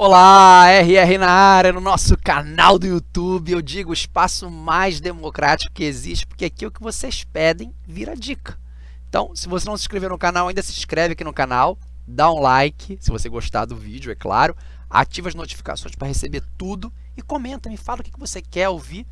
Olá, RR na área, no nosso canal do YouTube. Eu digo o espaço mais democrático que existe, porque aqui é o que vocês pedem vira dica. Então, se você não se inscreveu no canal, ainda se inscreve aqui no canal, dá um like, se você gostar do vídeo, é claro, ativa as notificações para receber tudo e comenta, me fala o que você quer ouvir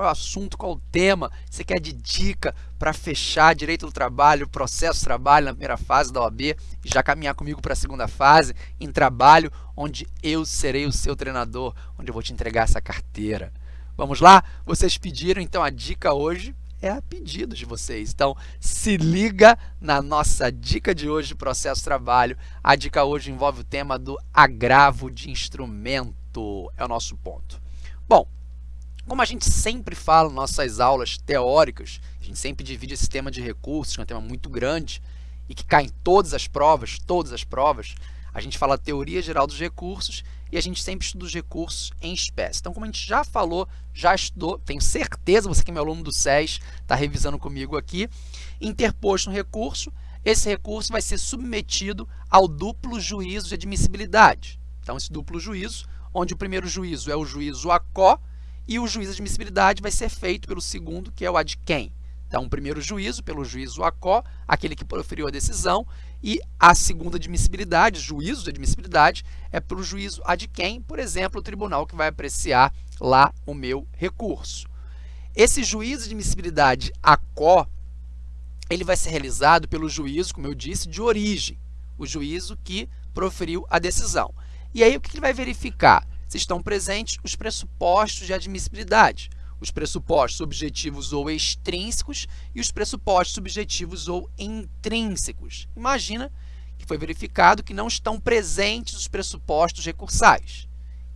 qual é o assunto, qual é o tema, você quer de dica para fechar direito do trabalho, processo trabalho na primeira fase da OAB e já caminhar comigo para a segunda fase, em trabalho, onde eu serei o seu treinador, onde eu vou te entregar essa carteira. Vamos lá? Vocês pediram, então a dica hoje é a pedido de vocês. Então, se liga na nossa dica de hoje, processo trabalho. A dica hoje envolve o tema do agravo de instrumento, é o nosso ponto. Bom, como a gente sempre fala nas nossas aulas teóricas, a gente sempre divide esse tema de recursos, que é um tema muito grande e que cai em todas as provas, todas as provas, a gente fala teoria geral dos recursos e a gente sempre estuda os recursos em espécie. Então, como a gente já falou, já estudou, tenho certeza, você que é meu aluno do SES, está revisando comigo aqui, interposto um recurso, esse recurso vai ser submetido ao duplo juízo de admissibilidade. Então, esse duplo juízo, onde o primeiro juízo é o juízo ACO, e o juízo de admissibilidade vai ser feito pelo segundo, que é o ad quem. Então, o primeiro juízo, pelo juízo ACO, aquele que proferiu a decisão, e a segunda admissibilidade, juízo de admissibilidade, é pelo juízo ad quem, por exemplo, o tribunal que vai apreciar lá o meu recurso. Esse juízo de admissibilidade ACO, ele vai ser realizado pelo juízo, como eu disse, de origem, o juízo que proferiu a decisão. E aí, o que ele vai verificar? Se estão presentes os pressupostos de admissibilidade, os pressupostos objetivos ou extrínsecos e os pressupostos subjetivos ou intrínsecos. Imagina que foi verificado que não estão presentes os pressupostos recursais.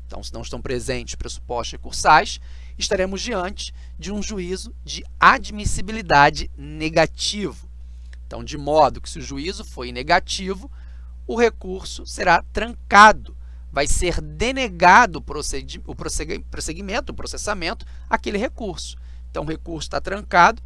Então, se não estão presentes os pressupostos recursais, estaremos diante de um juízo de admissibilidade negativo. Então, de modo que se o juízo foi negativo, o recurso será trancado, vai ser denegado o prosseguimento, o processamento, aquele recurso. Então, o recurso está trancado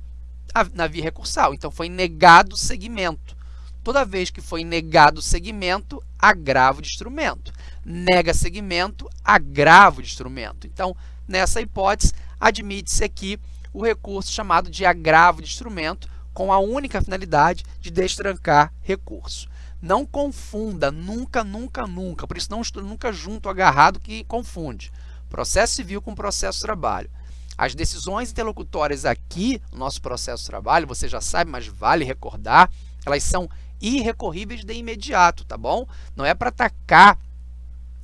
na via recursal. Então, foi negado o segmento. Toda vez que foi negado o segmento, agravo de instrumento. Nega segmento, agravo de instrumento. Então, nessa hipótese, admite-se aqui o recurso chamado de agravo de instrumento com a única finalidade de destrancar recurso. Não confunda, nunca, nunca, nunca. Por isso, não estuda nunca junto, agarrado, que confunde. Processo civil com processo de trabalho. As decisões interlocutórias aqui no nosso processo de trabalho, você já sabe, mas vale recordar, elas são irrecorríveis de imediato, tá bom? Não é para atacar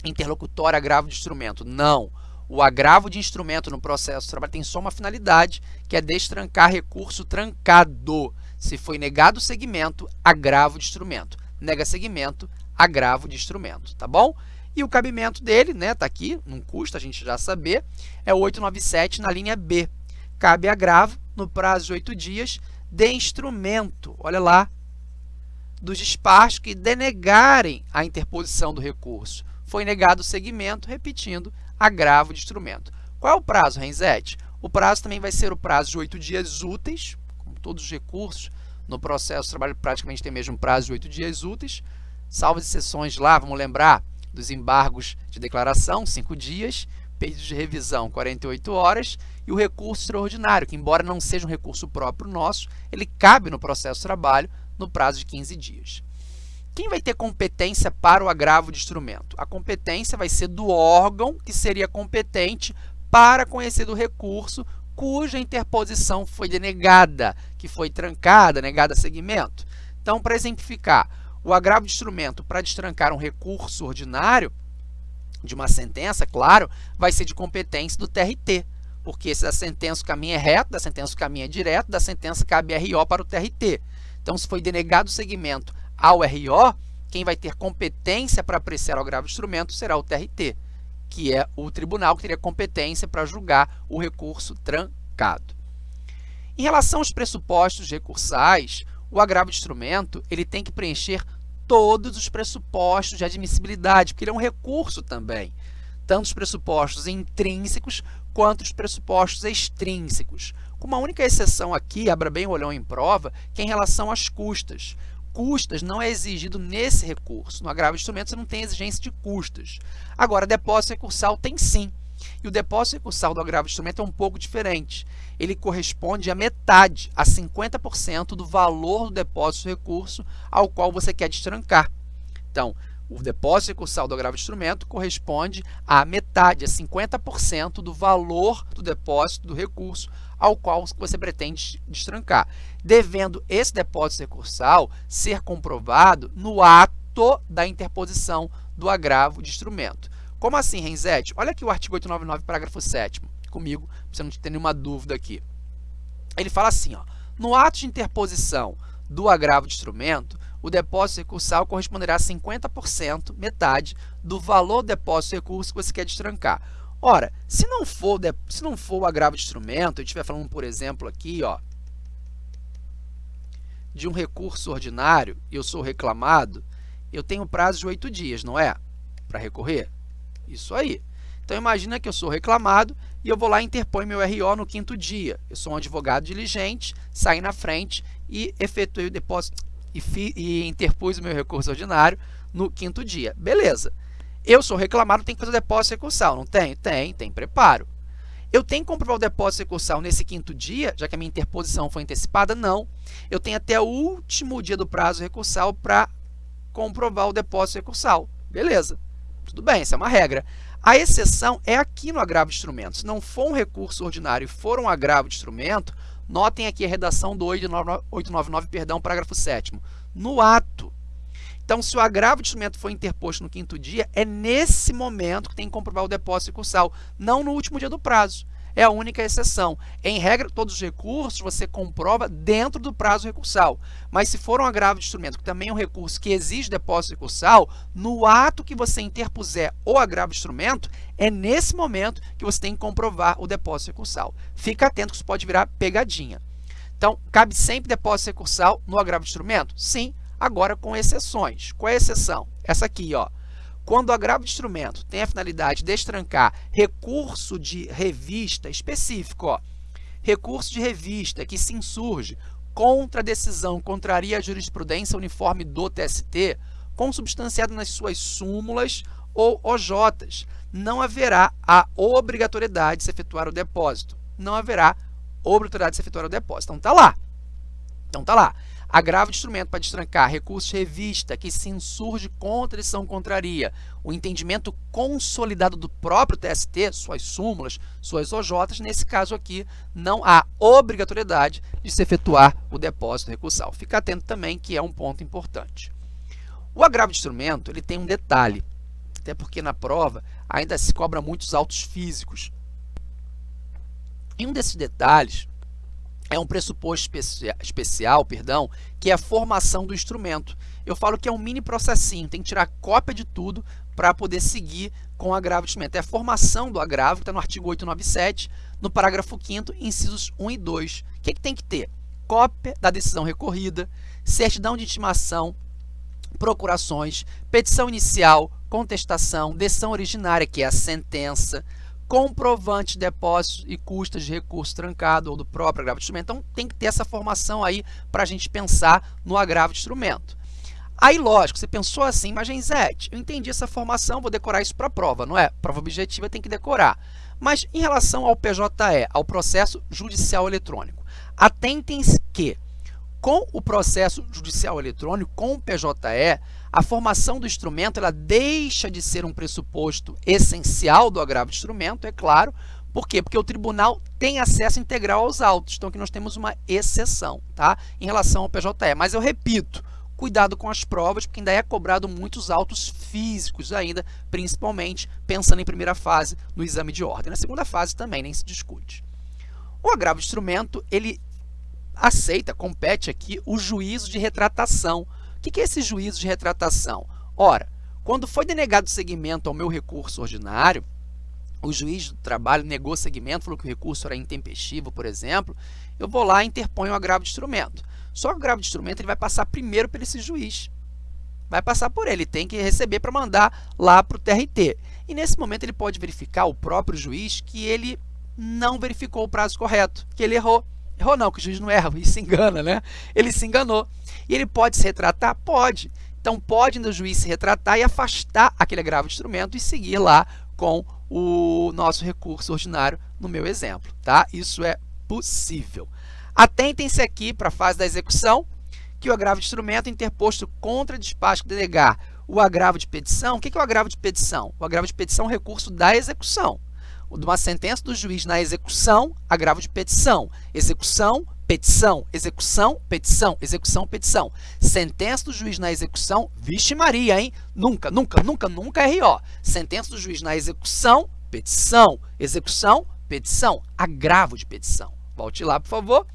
interlocutório agravo de instrumento, não. O agravo de instrumento no processo de trabalho tem só uma finalidade, que é destrancar recurso trancado. Se foi negado o segmento, agravo de instrumento nega segmento, agravo de instrumento, tá bom? E o cabimento dele, né, tá aqui, não custa a gente já saber, é o 897 na linha B. Cabe agravo no prazo de oito dias de instrumento, olha lá, dos despachos que denegarem a interposição do recurso. Foi negado o segmento, repetindo, agravo de instrumento. Qual é o prazo, Renzete? O prazo também vai ser o prazo de oito dias úteis, como todos os recursos, no processo de trabalho praticamente tem mesmo prazo de oito dias úteis, salvo exceções lá, vamos lembrar dos embargos de declaração, cinco dias, pedido de revisão, 48 horas, e o recurso extraordinário, que embora não seja um recurso próprio nosso, ele cabe no processo de trabalho no prazo de 15 dias. Quem vai ter competência para o agravo de instrumento? A competência vai ser do órgão que seria competente para conhecer do recurso cuja interposição foi denegada, que foi trancada, negada a segmento. Então, para exemplificar, o agravo de instrumento para destrancar um recurso ordinário de uma sentença, claro, vai ser de competência do TRT, porque se da sentença o caminho é reto, da sentença o caminho é direto, da sentença cabe RO para o TRT. Então, se foi denegado o segmento ao RO, quem vai ter competência para apreciar o agravo de instrumento será o TRT que é o tribunal que teria competência para julgar o recurso trancado. Em relação aos pressupostos recursais, o agravo de instrumento ele tem que preencher todos os pressupostos de admissibilidade, porque ele é um recurso também, tanto os pressupostos intrínsecos quanto os pressupostos extrínsecos. Com uma única exceção aqui, abra bem o olhão em prova, que é em relação às custas. Custas não é exigido nesse recurso. No agravo de instrumento, você não tem exigência de custas. Agora, depósito recursal tem sim. E o depósito recursal do agravo de instrumento é um pouco diferente. Ele corresponde à metade, a 50% do valor do depósito recurso ao qual você quer destrancar. Então, o depósito recursal do agravo de instrumento corresponde à metade, a 50% do valor do depósito do recurso ao qual você pretende destrancar, devendo esse depósito recursal ser comprovado no ato da interposição do agravo de instrumento. Como assim, Renzete? Olha aqui o artigo 899, parágrafo 7 comigo, para você não ter nenhuma dúvida aqui. Ele fala assim, ó, no ato de interposição do agravo de instrumento, o depósito recursal corresponderá a 50%, metade, do valor do depósito recurso que você quer destrancar. Ora, se não for, se não for o agravo de instrumento, eu estiver falando, por exemplo, aqui, ó, de um recurso ordinário eu sou reclamado, eu tenho prazo de oito dias, não é? Para recorrer? Isso aí. Então, imagina que eu sou reclamado e eu vou lá e interpõe meu RO no quinto dia. Eu sou um advogado diligente, saí na frente e efetuei o depósito e, e interpus o meu recurso ordinário no quinto dia. Beleza. Eu sou reclamado, tenho que fazer o depósito recursal, não tem? Tem, tem preparo. Eu tenho que comprovar o depósito recursal nesse quinto dia, já que a minha interposição foi antecipada? Não. Eu tenho até o último dia do prazo recursal para comprovar o depósito recursal. Beleza. Tudo bem, essa é uma regra. A exceção é aqui no agravo de instrumento. Se não for um recurso ordinário e for um agravo de instrumento, notem aqui a redação do 899, perdão, parágrafo 7 No ato então, se o agravo de instrumento for interposto no quinto dia, é nesse momento que tem que comprovar o depósito recursal, não no último dia do prazo. É a única exceção. Em regra, todos os recursos você comprova dentro do prazo recursal. Mas se for um agravo de instrumento, que também é um recurso que exige depósito recursal, no ato que você interpuser o agravo de instrumento, é nesse momento que você tem que comprovar o depósito recursal. Fica atento que isso pode virar pegadinha. Então, cabe sempre depósito recursal no agravo de instrumento? Sim, agora com exceções. Qual é a exceção? Essa aqui, ó. Quando o agravo de instrumento tem a finalidade de destrancar recurso de revista específico, ó, recurso de revista que se insurge contra a decisão contraria a jurisprudência uniforme do TST, consubstanciado nas suas súmulas ou OJs, não haverá a obrigatoriedade de se efetuar o depósito. Não haverá obrigatoriedade de se efetuar o depósito. Então, está lá. Então, está lá. Agravo de instrumento para destrancar recurso de revista que se insurge contra a decisão contraria. O entendimento consolidado do próprio TST, suas súmulas, suas OJs, nesse caso aqui, não há obrigatoriedade de se efetuar o depósito recursal. Fica atento também que é um ponto importante. O agravo de instrumento ele tem um detalhe, até porque na prova ainda se cobra muitos autos físicos. E um desses detalhes é um pressuposto especia especial, perdão, que é a formação do instrumento. Eu falo que é um mini processinho, tem que tirar cópia de tudo para poder seguir com o agravo de instrumento. É a formação do agravo, que está no artigo 897, no parágrafo 5º, incisos 1 e 2. O que, que tem que ter? Cópia da decisão recorrida, certidão de intimação, procurações, petição inicial, contestação, decisão originária, que é a sentença, comprovante de depósitos e custas de recurso trancado ou do próprio agravo de instrumento. Então, tem que ter essa formação aí para a gente pensar no agravo de instrumento. Aí, lógico, você pensou assim, mas Genzete, eu entendi essa formação, vou decorar isso para a prova, não é? Prova objetiva tem que decorar. Mas em relação ao PJE, ao processo judicial eletrônico, atentem-se que com o processo judicial eletrônico, com o PJE, a formação do instrumento ela deixa de ser um pressuposto essencial do agravo de instrumento, é claro. Por quê? Porque o tribunal tem acesso integral aos autos. Então, aqui nós temos uma exceção tá? em relação ao PJE. Mas eu repito, cuidado com as provas, porque ainda é cobrado muitos autos físicos ainda, principalmente pensando em primeira fase no exame de ordem. Na segunda fase também nem se discute. O agravo de instrumento, ele aceita, compete aqui o juízo de retratação, que, que é esse juízo de retratação? Ora, quando foi denegado seguimento ao meu recurso ordinário, o juiz do trabalho negou seguimento, falou que o recurso era intempestivo, por exemplo, eu vou lá e interponho o agravo de instrumento. Só que o agravo de instrumento ele vai passar primeiro por esse juiz. Vai passar por ele, tem que receber para mandar lá para o TRT. E nesse momento ele pode verificar, o próprio juiz, que ele não verificou o prazo correto, que ele errou. Errou não, que o juiz não erra, ele se engana, né? Ele se enganou. E ele pode se retratar? Pode. Então pode o juiz se retratar e afastar aquele agravo de instrumento e seguir lá com o nosso recurso ordinário no meu exemplo, tá? Isso é possível. Atentem-se aqui para a fase da execução, que o agravo de instrumento interposto contra despacho que denegar o agravo de petição. O que é o agravo de petição? O agravo de petição é um recurso da execução. De uma sentença do juiz na execução, agravo de petição. Execução, petição, execução, petição, execução, petição. Sentença do juiz na execução, vixe Maria, hein? Nunca, nunca, nunca, nunca RO. Sentença do juiz na execução, petição, execução, petição, agravo de petição. Volte lá, por favor.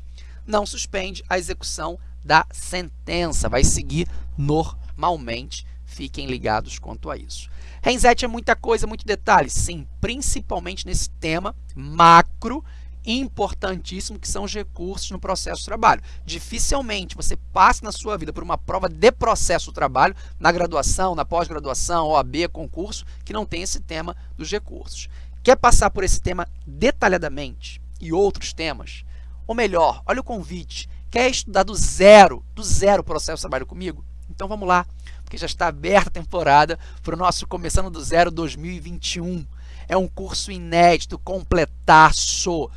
Não suspende a execução da sentença, vai seguir normalmente. Fiquem ligados quanto a isso. Renset é muita coisa, muito detalhe. Sim, principalmente nesse tema macro importantíssimo que são os recursos no processo de trabalho. Dificilmente você passa na sua vida por uma prova de processo de trabalho, na graduação, na pós-graduação, OAB, concurso, que não tem esse tema dos recursos. Quer passar por esse tema detalhadamente e outros temas? Ou melhor, olha o convite, quer estudar do zero, do zero o processo de trabalho comigo? Então vamos lá, porque já está aberta a temporada para o nosso Começando do Zero 2021. É um curso inédito, completaço,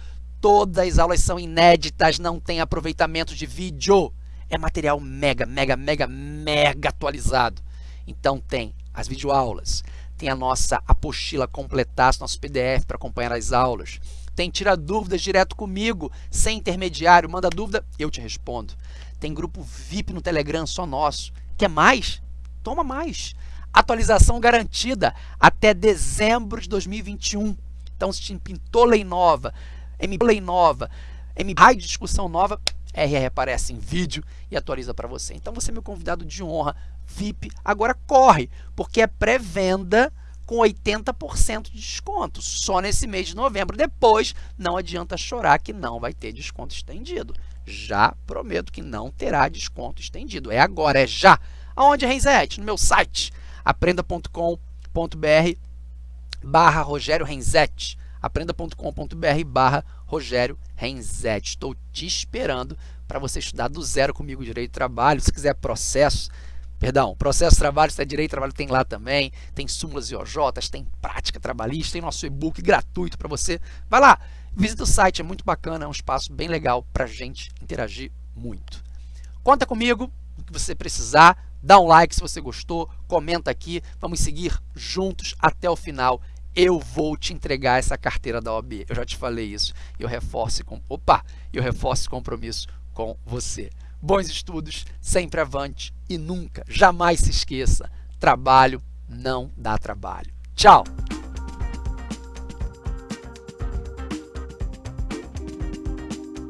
Todas as aulas são inéditas, não tem aproveitamento de vídeo. É material mega, mega, mega, mega atualizado. Então tem as videoaulas, tem a nossa apostila completaço, nosso PDF para acompanhar as aulas. Tem tira dúvidas direto comigo, sem intermediário, manda dúvida, eu te respondo. Tem grupo VIP no Telegram só nosso. Quer mais? Toma mais. Atualização garantida até dezembro de 2021. Então, se pintou lei nova, MPlay nova, MPlay de discussão nova, RR aparece em vídeo e atualiza para você. Então você é meu convidado de honra, VIP, agora corre, porque é pré-venda com 80% de desconto, só nesse mês de novembro. Depois, não adianta chorar que não vai ter desconto estendido. Já prometo que não terá desconto estendido. É agora, é já. Aonde, Renzete? No meu site, aprenda.com.br barra Rogério Renzete aprenda.com.br barra Rogério Renzete. Estou te esperando para você estudar do zero comigo Direito de Trabalho. Se quiser processo, perdão, processo trabalho, se é Direito Trabalho, tem lá também. Tem súmulas e OJs, tem prática trabalhista, tem nosso e-book gratuito para você. Vai lá, visita o site, é muito bacana, é um espaço bem legal para gente interagir muito. Conta comigo, o que você precisar, dá um like se você gostou, comenta aqui, vamos seguir juntos até o final eu vou te entregar essa carteira da OAB. Eu já te falei isso. Eu reforço com opa, eu reforço compromisso com você. Bons estudos, sempre avante e nunca, jamais se esqueça, trabalho não dá trabalho. Tchau.